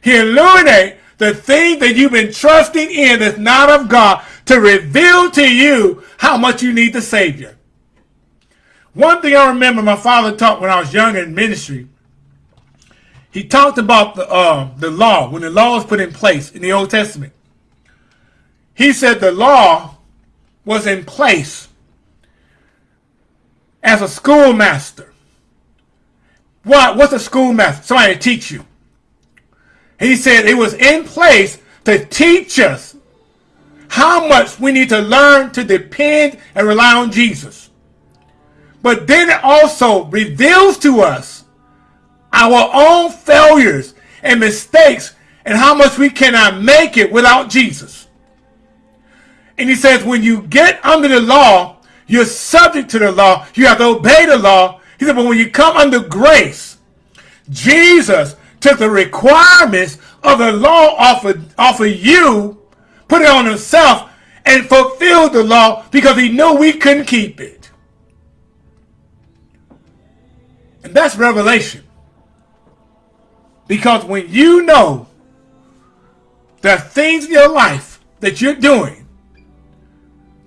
He illuminates the thing that you've been trusting in that's not of God to reveal to you how much you need the Savior. One thing I remember my father taught when I was young in ministry, he talked about the, uh, the law, when the law was put in place in the Old Testament. He said the law was in place as a schoolmaster. What? What's a schoolmaster? Somebody to teach you. He said it was in place to teach us how much we need to learn to depend and rely on Jesus. But then it also reveals to us our own failures and mistakes and how much we cannot make it without Jesus. And he says when you get under the law, you're subject to the law. You have to obey the law. He said, but when you come under grace, Jesus took the requirements of the law off of, off of you, put it on himself, and fulfilled the law because he knew we couldn't keep it. And that's revelation. Because when you know the things in your life that you're doing,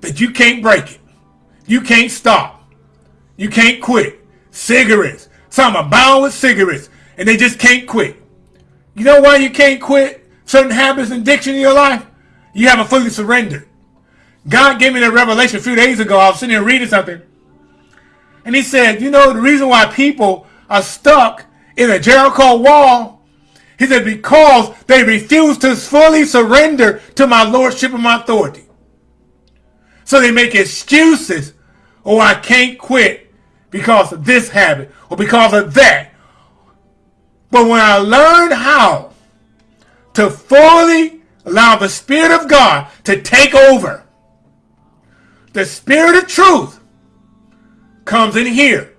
that you can't break it, you can't stop, you can't quit. Cigarettes, some are bound with cigarettes, and they just can't quit. You know why you can't quit certain habits and addiction in your life? You haven't fully surrendered. God gave me that revelation a few days ago. I was sitting here reading something. And he said, you know, the reason why people are stuck in a Jericho wall, he said, because they refuse to fully surrender to my lordship and my authority. So they make excuses. Oh, I can't quit because of this habit or because of that but when I learned how to fully allow the Spirit of God to take over, the Spirit of truth comes in here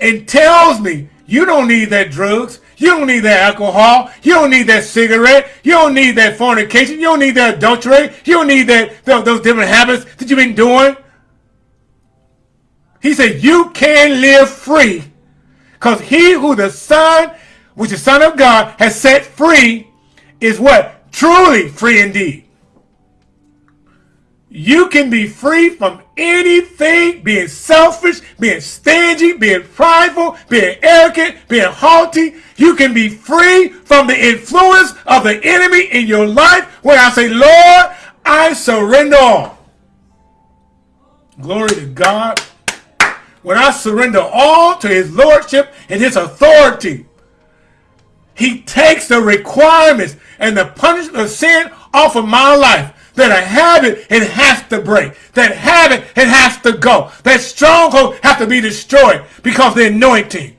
and tells me you don't need that drugs. You don't need that alcohol. You don't need that cigarette. You don't need that fornication. You don't need that adultery. You don't need that those different habits that you've been doing. He said, you can live free because he who the Son, which the Son of God has set free, is what? Truly free indeed. You can be free from anything, being selfish, being stingy, being prideful, being arrogant, being haughty. You can be free from the influence of the enemy in your life when I say, Lord, I surrender all. Glory to God when I surrender all to his lordship and his authority, he takes the requirements and the punishment of sin off of my life. That a habit, it has to break. That habit, it has to go. That stronghold has to be destroyed because the anointing.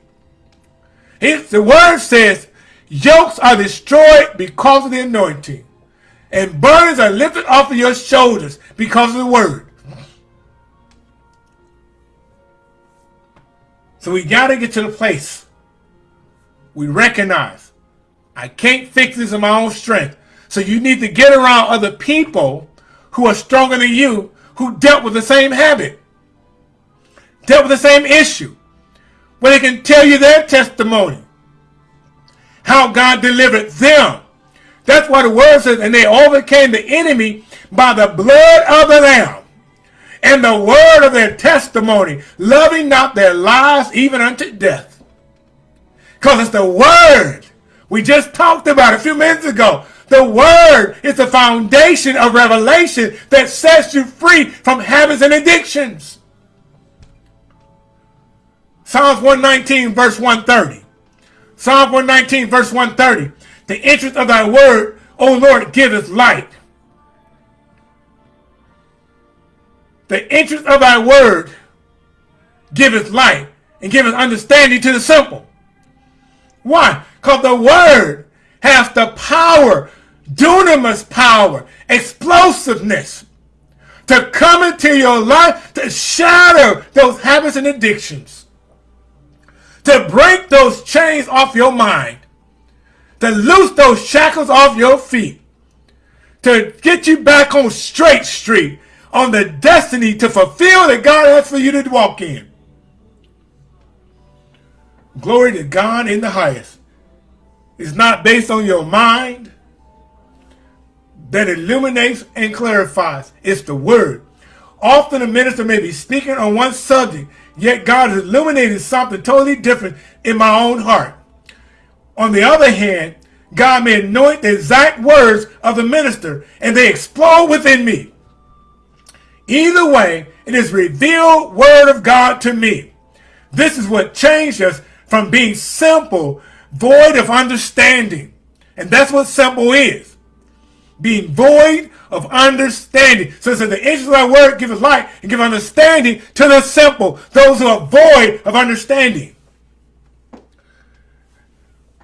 The word says, yokes are destroyed because of the anointing. And burdens are lifted off of your shoulders because of the word. So we got to get to the place we recognize I can't fix this in my own strength. So you need to get around other people who are stronger than you who dealt with the same habit, dealt with the same issue, where they can tell you their testimony, how God delivered them. That's what the word says, and they overcame the enemy by the blood of the Lamb and the word of their testimony, loving not their lives even unto death. Because it's the word We just talked about a few minutes ago. The word is the foundation of revelation that sets you free from habits and addictions. Psalms 119 verse 130. Psalm 119 verse 130. The interest of thy word, O Lord, giveth light. The interest of thy word giveth light and giveth understanding to the simple. Why? Because the word has the power, dunamis power, explosiveness to come into your life to shatter those habits and addictions, to break those chains off your mind, to loose those shackles off your feet, to get you back on straight street, on the destiny to fulfill that God has for you to walk in. Glory to God in the highest. It's not based on your mind that illuminates and clarifies. It's the word. Often a minister may be speaking on one subject, yet God is illuminating something totally different in my own heart. On the other hand, God may anoint the exact words of the minister and they explode within me. Either way, it is revealed word of God to me. This is what changed us from being simple, void of understanding. And that's what simple is. Being void of understanding. So it says the interest of thy word give us light and give understanding to the simple, those who are void of understanding.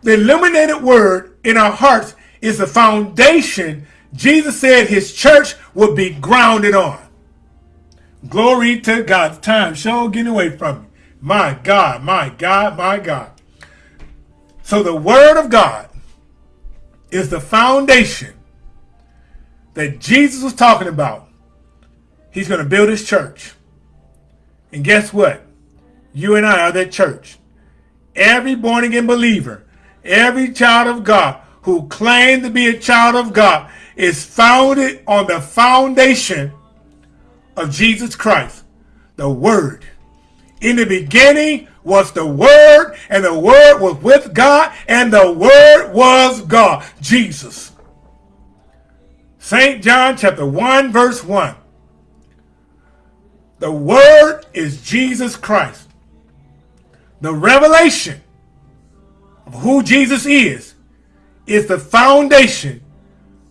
The illuminated word in our hearts is the foundation Jesus said his church would be grounded on. Glory to God. Time sure getting away from me. My God, my God, my God. So the word of God is the foundation that Jesus was talking about. He's going to build his church. And guess what? You and I are that church. Every born again believer, every child of God who claims to be a child of God is founded on the foundation of Jesus Christ, the Word. In the beginning was the Word, and the Word was with God, and the Word was God, Jesus. St. John chapter 1, verse 1. The Word is Jesus Christ. The revelation of who Jesus is is the foundation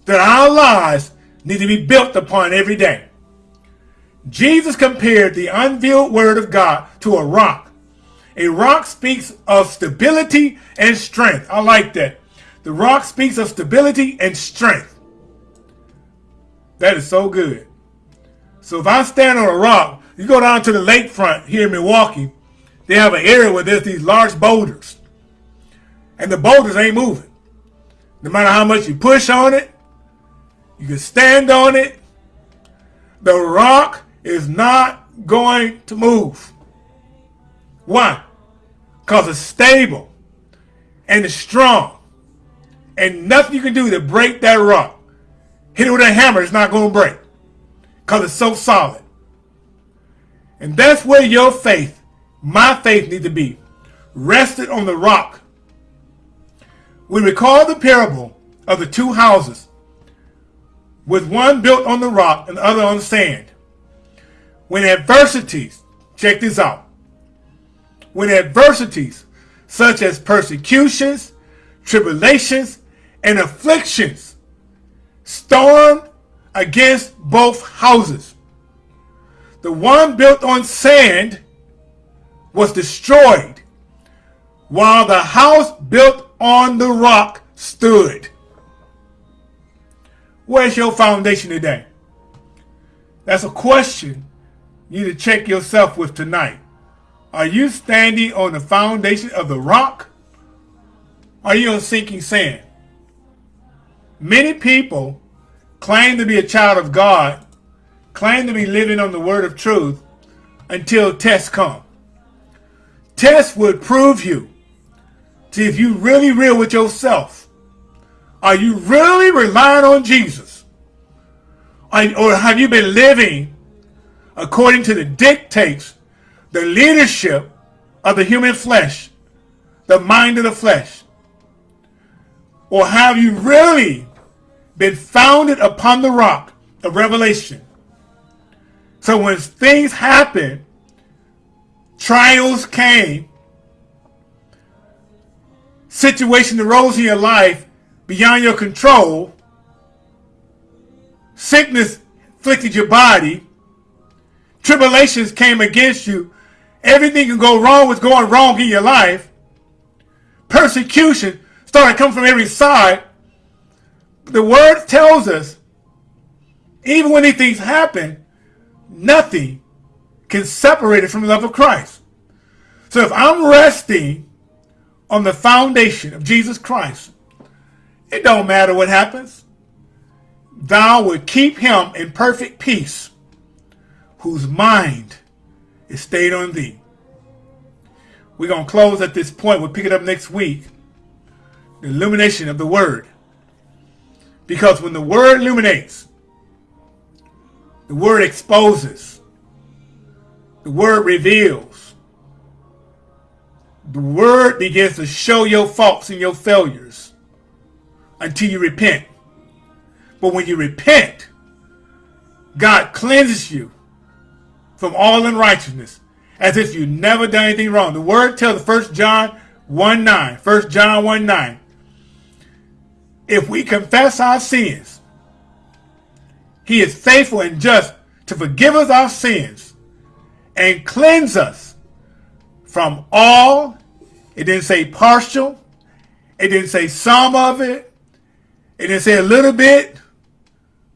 that our lives need to be built upon every day. Jesus compared the unveiled word of God to a rock. A rock speaks of stability and strength. I like that. The rock speaks of stability and strength. That is so good. So if I stand on a rock, you go down to the lakefront here in Milwaukee, they have an area where there's these large boulders. And the boulders ain't moving. No matter how much you push on it, you can stand on it. The rock is not going to move. Why? Because it's stable and it's strong. And nothing you can do to break that rock. Hit it with a hammer, it's not going to break. Because it's so solid. And that's where your faith, my faith, need to be. Rested on the rock. We recall the parable of the two houses, with one built on the rock and the other on the sand. When adversities, check this out, when adversities such as persecutions, tribulations, and afflictions stormed against both houses. The one built on sand was destroyed, while the house built on the rock stood. Where's your foundation today? That's a question you need to check yourself with tonight. Are you standing on the foundation of the rock? Are you on sinking sand? Many people claim to be a child of God, claim to be living on the word of truth until tests come. Tests would prove you to if you really real with yourself. Are you really relying on Jesus? Or have you been living according to the dictates, the leadership of the human flesh, the mind of the flesh. Or have you really been founded upon the rock of revelation? So when things happen, trials came, situation arose in your life beyond your control, sickness afflicted your body, tribulations came against you, everything can go wrong was going wrong in your life, persecution started coming from every side. The word tells us, even when these things happen, nothing can separate it from the love of Christ. So if I'm resting on the foundation of Jesus Christ, it don't matter what happens. Thou will keep him in perfect peace, whose mind is stayed on thee. We're going to close at this point. We'll pick it up next week. The illumination of the word. Because when the word illuminates, the word exposes, the word reveals, the word begins to show your faults and your failures until you repent. But when you repent, God cleanses you from all unrighteousness as if you never done anything wrong. The word tells 1 John 1 9. 1 John 1 9. If we confess our sins, he is faithful and just to forgive us our sins and cleanse us from all. It didn't say partial. It didn't say some of it. It didn't say a little bit,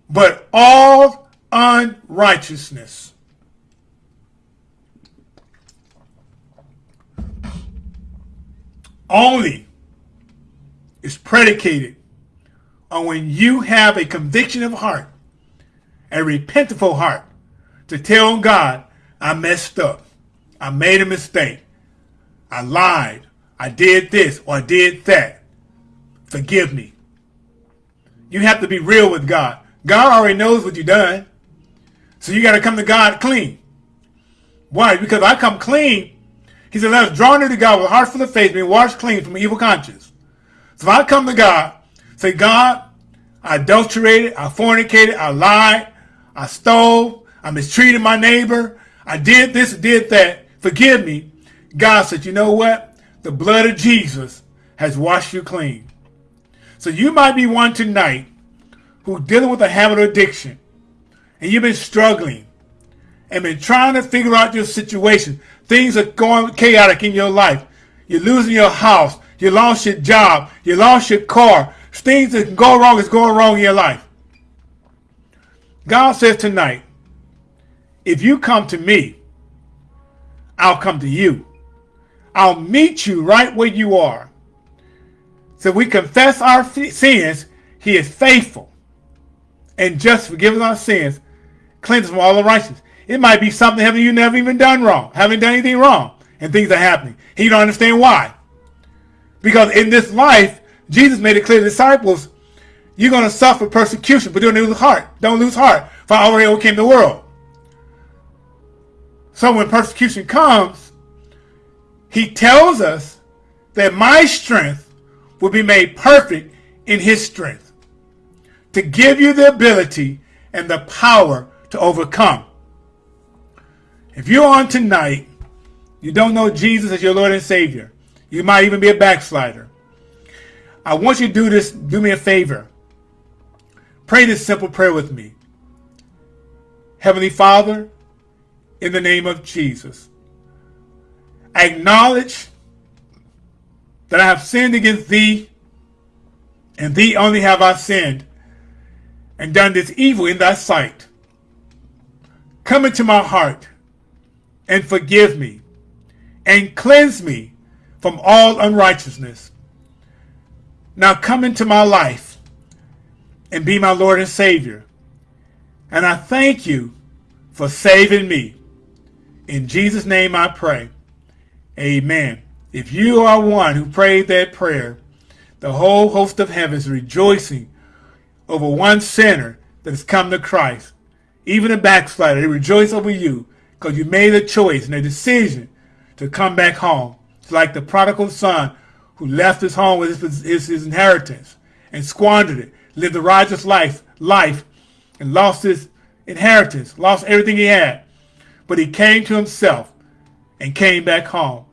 but all unrighteousness. Only is predicated on when you have a conviction of heart, a repentful heart, to tell God, I messed up. I made a mistake. I lied. I did this or I did that. Forgive me. You have to be real with God. God already knows what you've done. So you got to come to God clean. Why? Because I come clean. He said, let us draw near to God with a heart full of faith, being washed clean from an evil conscience. So if I come to God, say, God, I adulterated, I fornicated, I lied, I stole, I mistreated my neighbor, I did this, did that, forgive me. God said, you know what? The blood of Jesus has washed you clean. So you might be one tonight who's dealing with a habit of addiction and you've been struggling and been trying to figure out your situation. Things are going chaotic in your life. You're losing your house. You lost your job. You lost your car. Things that go wrong is going wrong in your life. God says tonight, if you come to me, I'll come to you. I'll meet you right where you are. So we confess our sins, he is faithful and just forgive our sins, cleanse us from all the unrighteousness. It might be something haven't you never even done wrong, haven't done anything wrong, and things are happening. He don't understand why. Because in this life, Jesus made it clear to the disciples, you're going to suffer persecution, but don't lose heart. Don't lose heart, for I already overcame the world. So when persecution comes, he tells us that my strength will be made perfect in his strength to give you the ability and the power to overcome. If you're on tonight, you don't know Jesus as your Lord and Savior. You might even be a backslider. I want you to do this, do me a favor. Pray this simple prayer with me. Heavenly Father, in the name of Jesus, acknowledge that I have sinned against thee, and thee only have I sinned, and done this evil in thy sight. Come into my heart, and forgive me, and cleanse me from all unrighteousness. Now come into my life, and be my Lord and Savior. And I thank you for saving me. In Jesus' name I pray. Amen. If you are one who prayed that prayer, the whole host of heaven is rejoicing over one sinner that has come to Christ. Even a backslider, they rejoice over you because you made a choice and a decision to come back home. It's like the prodigal son who left his home with his, his, his inheritance and squandered it, lived a righteous life, life, and lost his inheritance, lost everything he had. But he came to himself and came back home.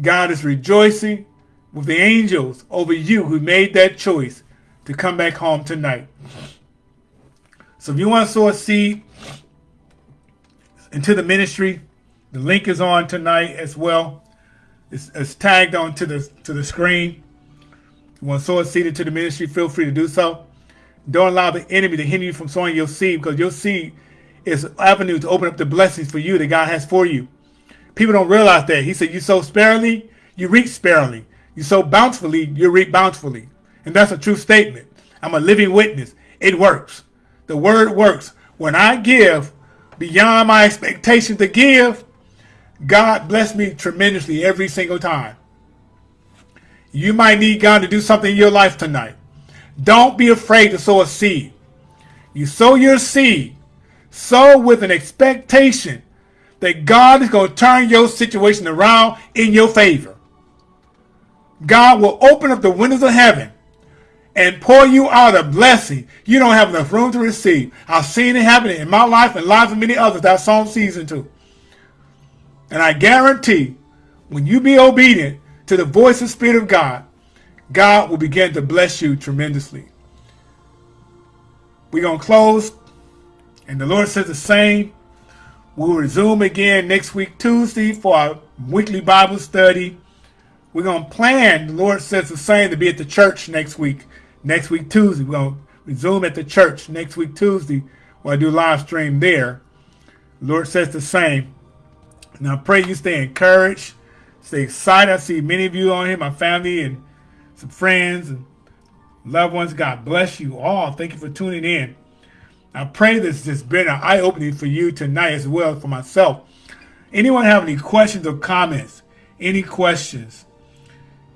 God is rejoicing with the angels over you who made that choice to come back home tonight. So if you want to sow a seed into the ministry, the link is on tonight as well. It's, it's tagged onto the to the screen. You want to seed into the ministry, feel free to do so. Don't allow the enemy to hinder you from sowing your seed because your seed is an avenue to open up the blessings for you that God has for you. People don't realize that. He said, you sow sparingly, you reap sparingly. You sow bountifully, you reap bountifully. And that's a true statement. I'm a living witness. It works. The word works. When I give beyond my expectation to give, God bless me tremendously every single time. You might need God to do something in your life tonight. Don't be afraid to sow a seed. You sow your seed, sow with an expectation that God is going to turn your situation around in your favor. God will open up the windows of heaven and pour you out a blessing you don't have enough room to receive. I've seen it happen in my life and lives of many others that song season too. And I guarantee when you be obedient to the voice and spirit of God, God will begin to bless you tremendously. We're going to close. And the Lord says the same. We'll resume again next week, Tuesday, for our weekly Bible study. We're going to plan, the Lord says the same, to be at the church next week. Next week, Tuesday. We're going to resume at the church next week, Tuesday, where I do live stream there. The Lord says the same. And I pray you stay encouraged, stay excited. I see many of you on here, my family and some friends and loved ones. God bless you all. Thank you for tuning in. I pray this has been an eye-opening for you tonight as well for myself. Anyone have any questions or comments? Any questions?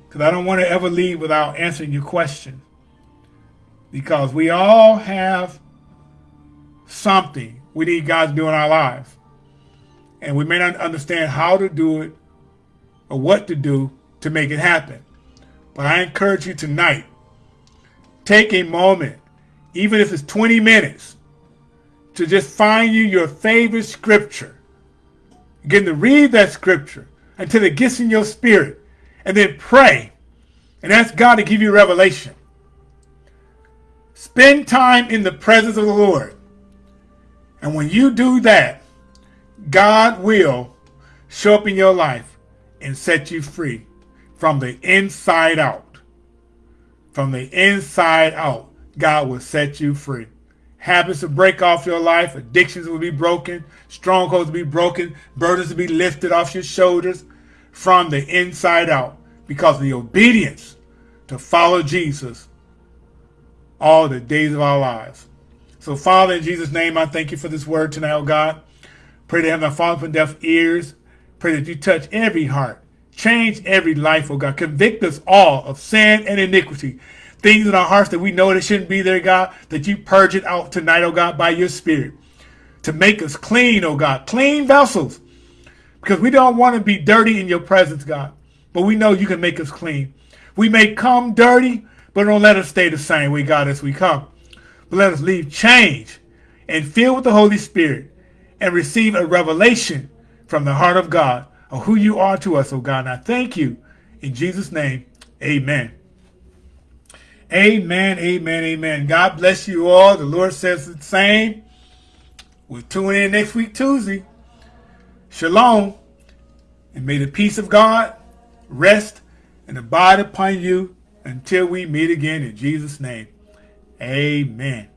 Because I don't want to ever leave without answering your question. Because we all have something we need God to do in our lives. And we may not understand how to do it or what to do to make it happen. But I encourage you tonight, take a moment, even if it's 20 minutes, to just find you your favorite scripture. Begin to read that scripture until it gets in your spirit and then pray and ask God to give you revelation. Spend time in the presence of the Lord. And when you do that, God will show up in your life and set you free from the inside out. From the inside out, God will set you free. Habits will break off your life. Addictions will be broken. Strongholds will be broken. Burdens will be lifted off your shoulders from the inside out because of the obedience to follow Jesus all the days of our lives. So, Father, in Jesus' name, I thank you for this word tonight, oh God. Pray that have fallen from deaf ears. Pray that you touch every heart. Change every life, oh God. Convict us all of sin and iniquity. Things in our hearts that we know that shouldn't be there, God, that you purge it out tonight, oh God, by your spirit. To make us clean, oh God. Clean vessels. Because we don't want to be dirty in your presence, God. But we know you can make us clean. We may come dirty, but don't let us stay the same way, God, as we come. But let us leave change and fill with the Holy Spirit and receive a revelation from the heart of God of who you are to us, oh God. And I thank you. In Jesus' name, amen. Amen, amen, amen. God bless you all. The Lord says the same. We'll tune in next week, Tuesday. Shalom. And may the peace of God rest and abide upon you until we meet again in Jesus' name. Amen.